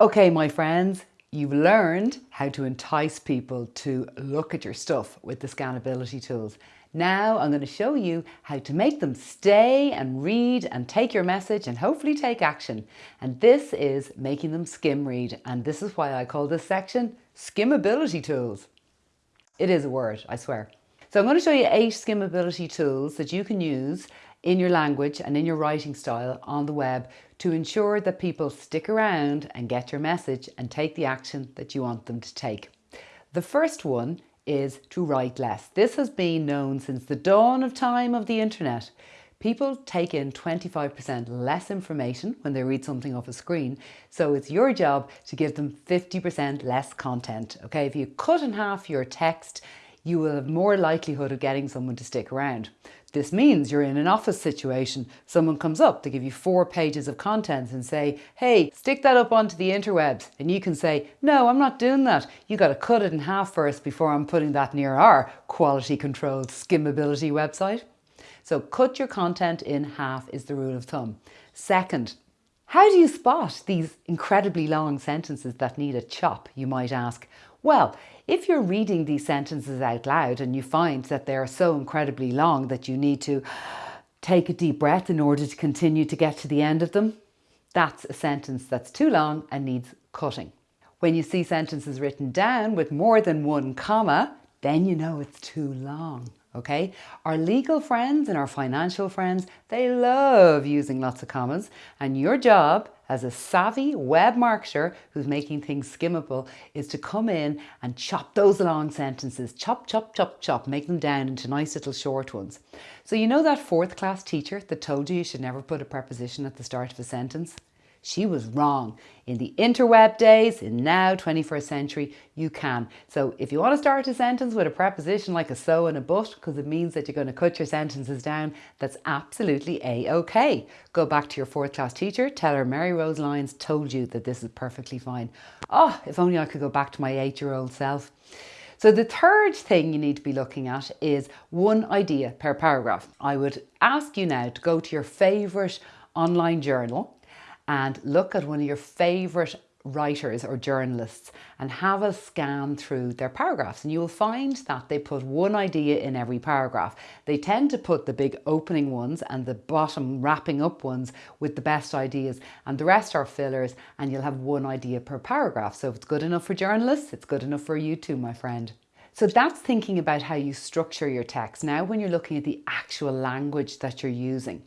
Okay, my friends, you've learned how to entice people to look at your stuff with the scannability tools. Now I'm going to show you how to make them stay and read and take your message and hopefully take action. And this is making them skim read. And this is why I call this section skimmability tools. It is a word, I swear. So I'm going to show you eight skimmability tools that you can use in your language and in your writing style on the web to ensure that people stick around and get your message and take the action that you want them to take. The first one is to write less. This has been known since the dawn of time of the internet. People take in 25% less information when they read something off a screen, so it's your job to give them 50% less content. Okay, if you cut in half your text, you will have more likelihood of getting someone to stick around. This means you're in an office situation. Someone comes up to give you four pages of contents and say, hey, stick that up onto the interwebs. And you can say, no, I'm not doing that. You got to cut it in half first before I'm putting that near our quality controlled skimmability website. So cut your content in half is the rule of thumb. Second, how do you spot these incredibly long sentences that need a chop, you might ask? Well, if you're reading these sentences out loud and you find that they are so incredibly long that you need to take a deep breath in order to continue to get to the end of them, that's a sentence that's too long and needs cutting. When you see sentences written down with more than one comma, then you know it's too long okay? Our legal friends and our financial friends, they love using lots of commas and your job as a savvy web marketer who's making things skimmable is to come in and chop those long sentences, chop, chop, chop, chop, make them down into nice little short ones. So you know that fourth class teacher that told you you should never put a preposition at the start of a sentence? She was wrong. In the interweb days, in now 21st century, you can. So if you want to start a sentence with a preposition like a so and a but, because it means that you're going to cut your sentences down, that's absolutely a-okay. Go back to your fourth class teacher, tell her Mary Rose Lyons told you that this is perfectly fine. Oh, if only I could go back to my eight-year-old self. So the third thing you need to be looking at is one idea per paragraph. I would ask you now to go to your favourite online journal and look at one of your favourite writers or journalists and have a scan through their paragraphs and you will find that they put one idea in every paragraph. They tend to put the big opening ones and the bottom wrapping up ones with the best ideas and the rest are fillers and you'll have one idea per paragraph. So if it's good enough for journalists, it's good enough for you too, my friend. So that's thinking about how you structure your text. Now when you're looking at the actual language that you're using,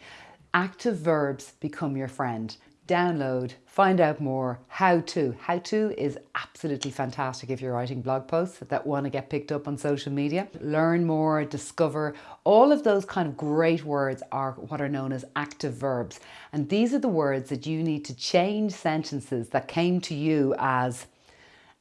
active verbs become your friend download, find out more, how to. How to is absolutely fantastic if you're writing blog posts that want to get picked up on social media. Learn more, discover, all of those kind of great words are what are known as active verbs. And these are the words that you need to change sentences that came to you as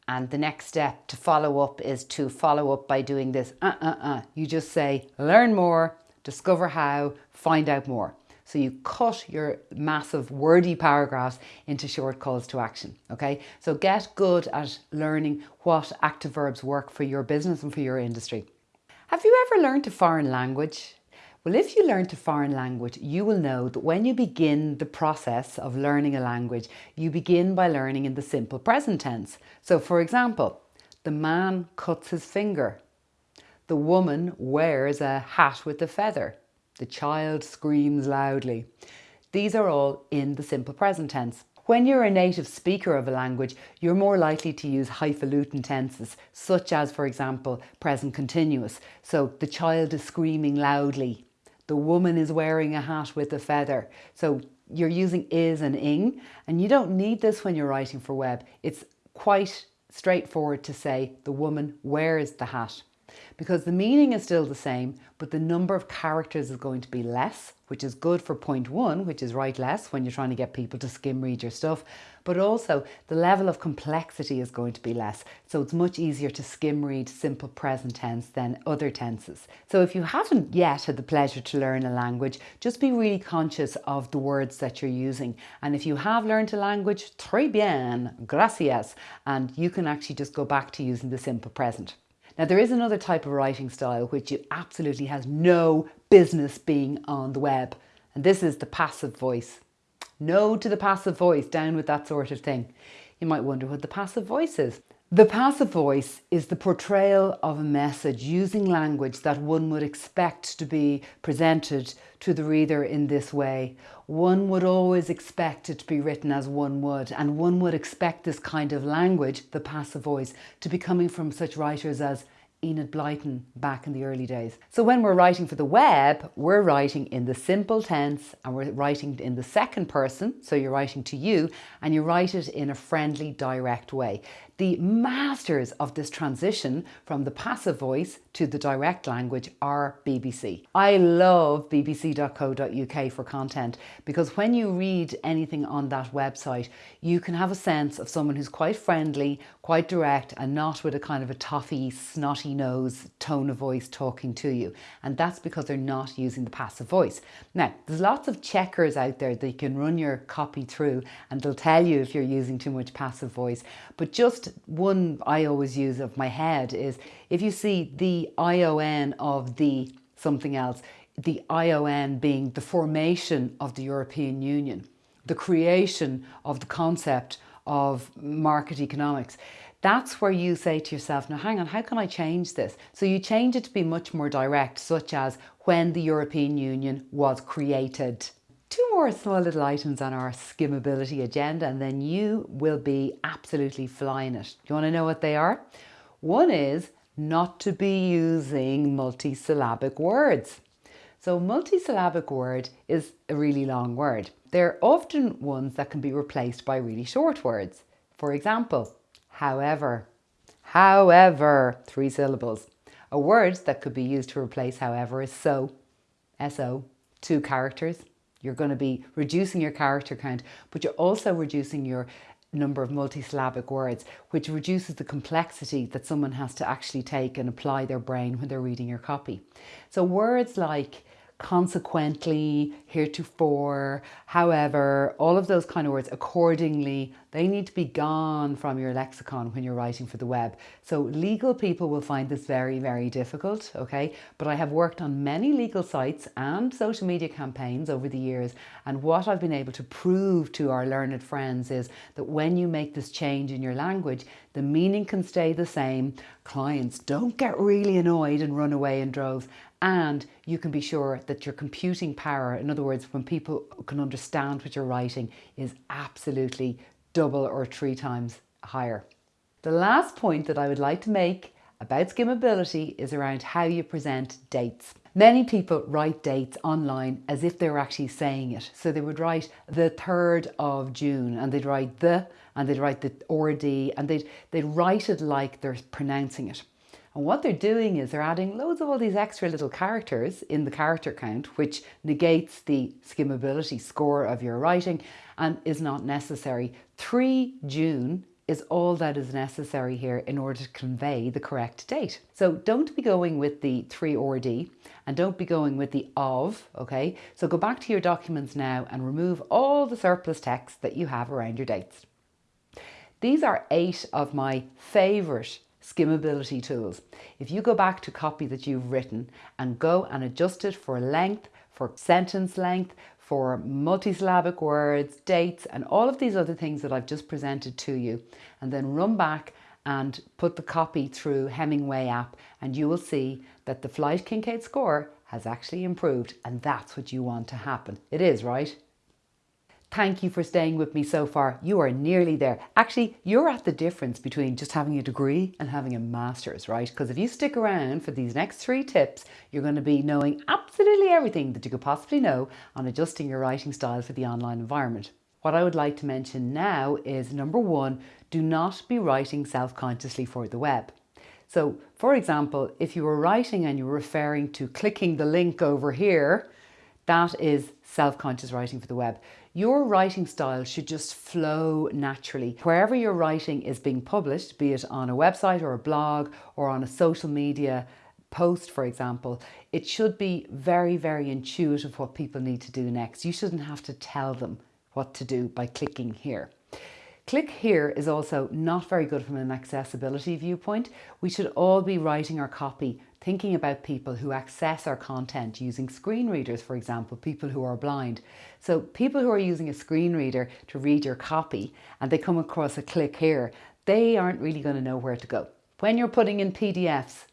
and the next step to follow up is to follow up by doing this. Uh, uh, uh. You just say, learn more, discover how, find out more. So you cut your massive wordy paragraphs into short calls to action, okay? So get good at learning what active verbs work for your business and for your industry. Have you ever learned a foreign language? Well, if you learn a foreign language, you will know that when you begin the process of learning a language, you begin by learning in the simple present tense. So for example, the man cuts his finger. The woman wears a hat with a feather. The child screams loudly. These are all in the simple present tense. When you're a native speaker of a language, you're more likely to use highfalutin tenses, such as, for example, present continuous. So the child is screaming loudly. The woman is wearing a hat with a feather. So you're using is and ing, and you don't need this when you're writing for web. It's quite straightforward to say the woman wears the hat because the meaning is still the same, but the number of characters is going to be less, which is good for point one, which is write less when you're trying to get people to skim read your stuff. But also the level of complexity is going to be less. So it's much easier to skim read simple present tense than other tenses. So if you haven't yet had the pleasure to learn a language, just be really conscious of the words that you're using. And if you have learned a language, très bien, gracias. And you can actually just go back to using the simple present. Now there is another type of writing style which absolutely has no business being on the web and this is the passive voice. No to the passive voice, down with that sort of thing. You might wonder what the passive voice is. The passive voice is the portrayal of a message using language that one would expect to be presented to the reader in this way. One would always expect it to be written as one would, and one would expect this kind of language, the passive voice, to be coming from such writers as Enid Blyton back in the early days. So when we're writing for the web, we're writing in the simple tense and we're writing in the second person. So you're writing to you and you write it in a friendly, direct way. The masters of this transition from the passive voice to the direct language are BBC. I love bbc.co.uk for content because when you read anything on that website, you can have a sense of someone who's quite friendly, quite direct, and not with a kind of a toffee, snotty nose tone of voice talking to you. And that's because they're not using the passive voice. Now, there's lots of checkers out there that you can run your copy through and they'll tell you if you're using too much passive voice. But just one I always use of my head is if you see the ION of the something else, the ION being the formation of the European Union, the creation of the concept of market economics. That's where you say to yourself, now hang on, how can I change this? So you change it to be much more direct, such as when the European Union was created two more small little items on our skimmability agenda and then you will be absolutely flying it. You want to know what they are? One is not to be using multisyllabic words. So multisyllabic word is a really long word. They're often ones that can be replaced by really short words. For example, however, however, three syllables. A word that could be used to replace however is so, S-O, two characters, you're going to be reducing your character count, but you're also reducing your number of multisyllabic words, which reduces the complexity that someone has to actually take and apply their brain when they're reading your copy. So words like consequently, heretofore, however, all of those kind of words, accordingly, they need to be gone from your lexicon when you're writing for the web. So legal people will find this very, very difficult, okay? But I have worked on many legal sites and social media campaigns over the years. And what I've been able to prove to our learned friends is that when you make this change in your language, the meaning can stay the same. Clients don't get really annoyed and run away in droves and you can be sure that your computing power, in other words, when people can understand what you're writing, is absolutely double or three times higher. The last point that I would like to make about skimmability is around how you present dates. Many people write dates online as if they were actually saying it. So they would write the 3rd of June and they'd write the and they'd write the RD and they'd, they'd write it like they're pronouncing it. And what they're doing is they're adding loads of all these extra little characters in the character count, which negates the skimmability score of your writing and is not necessary. 3 June is all that is necessary here in order to convey the correct date. So don't be going with the 3 or D and don't be going with the of, okay? So go back to your documents now and remove all the surplus text that you have around your dates. These are eight of my favourite skimmability tools. If you go back to copy that you've written and go and adjust it for length, for sentence length, for multisyllabic words, dates, and all of these other things that I've just presented to you, and then run back and put the copy through Hemingway app, and you will see that the Flesch Kincaid score has actually improved, and that's what you want to happen. It is, right? Thank you for staying with me so far. You are nearly there. Actually, you're at the difference between just having a degree and having a master's, right? Because if you stick around for these next three tips, you're going to be knowing absolutely everything that you could possibly know on adjusting your writing style for the online environment. What I would like to mention now is number one, do not be writing self-consciously for the web. So for example, if you were writing and you were referring to clicking the link over here, that is self-conscious writing for the web. Your writing style should just flow naturally. Wherever your writing is being published, be it on a website or a blog or on a social media post, for example, it should be very, very intuitive what people need to do next. You shouldn't have to tell them what to do by clicking here. Click here is also not very good from an accessibility viewpoint. We should all be writing our copy thinking about people who access our content using screen readers, for example, people who are blind. So people who are using a screen reader to read your copy and they come across a click here, they aren't really going to know where to go. When you're putting in PDFs,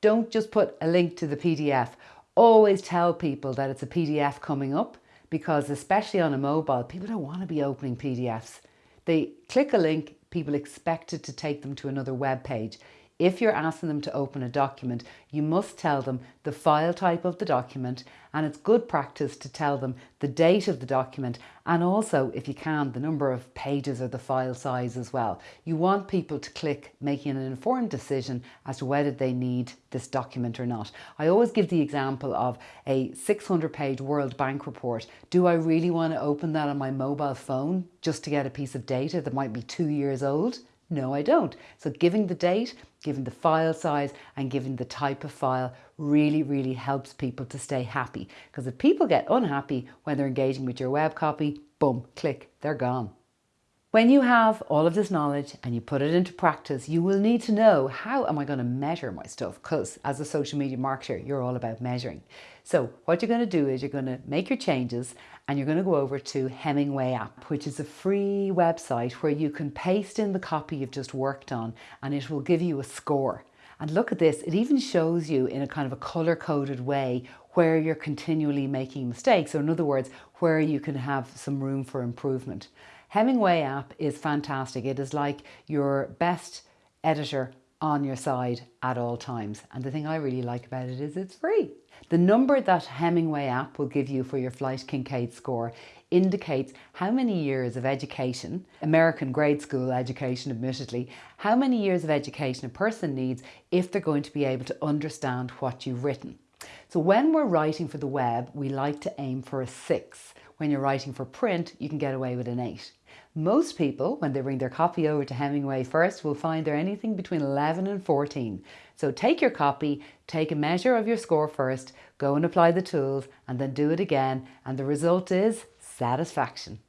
don't just put a link to the PDF. Always tell people that it's a PDF coming up because especially on a mobile, people don't want to be opening PDFs. They click a link, people expect it to take them to another web page. If you're asking them to open a document, you must tell them the file type of the document and it's good practice to tell them the date of the document and also, if you can, the number of pages or the file size as well. You want people to click making an informed decision as to whether they need this document or not. I always give the example of a 600 page World Bank report. Do I really want to open that on my mobile phone just to get a piece of data that might be two years old? No, I don't. So giving the date, giving the file size and giving the type of file really, really helps people to stay happy. Because if people get unhappy when they're engaging with your web copy, boom, click, they're gone. When you have all of this knowledge and you put it into practice, you will need to know how am I going to measure my stuff? Because as a social media marketer, you're all about measuring. So what you're going to do is you're going to make your changes and you're going to go over to Hemingway app, which is a free website where you can paste in the copy you've just worked on and it will give you a score. And look at this, it even shows you in a kind of a color coded way where you're continually making mistakes, or in other words, where you can have some room for improvement. Hemingway app is fantastic. It is like your best editor on your side at all times. And the thing I really like about it is it's free. The number that Hemingway app will give you for your Flesch Kincaid score indicates how many years of education, American grade school education admittedly, how many years of education a person needs if they're going to be able to understand what you've written. So when we're writing for the web, we like to aim for a six. When you're writing for print, you can get away with an eight. Most people, when they bring their copy over to Hemingway first, will find they're anything between 11 and 14. So take your copy, take a measure of your score first, go and apply the tools, and then do it again, and the result is satisfaction.